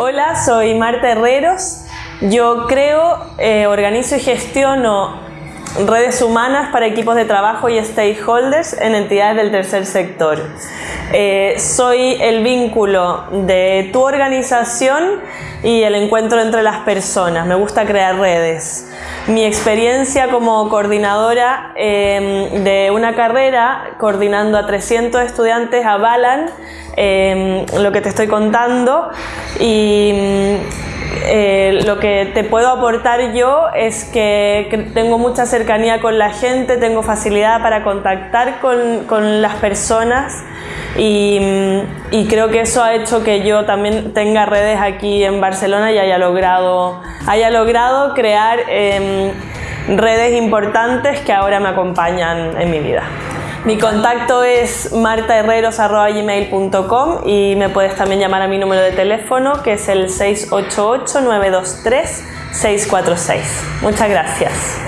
Hola, soy Marta Herreros. Yo creo, eh, organizo y gestiono redes humanas para equipos de trabajo y stakeholders en entidades del tercer sector. Eh, soy el vínculo de tu organización y el encuentro entre las personas. Me gusta crear redes. Mi experiencia como coordinadora em, de una carrera, coordinando a 300 estudiantes, avalan em, lo que te estoy contando y eh, lo que te puedo aportar yo es que, tengo mucha cercanía con la gente, tengo facilidad para contactar con, con las personas y, creo que eso ha hecho que yo también tenga redes aquí en Barcelona y haya logrado, haya logrado crear em, redes importantes que ahora me acompañan en mi vida. Mi contacto es martaherreros.gmail.com y me puedes también llamar a mi número de teléfono que es el 688-923-646. Muchas gracias.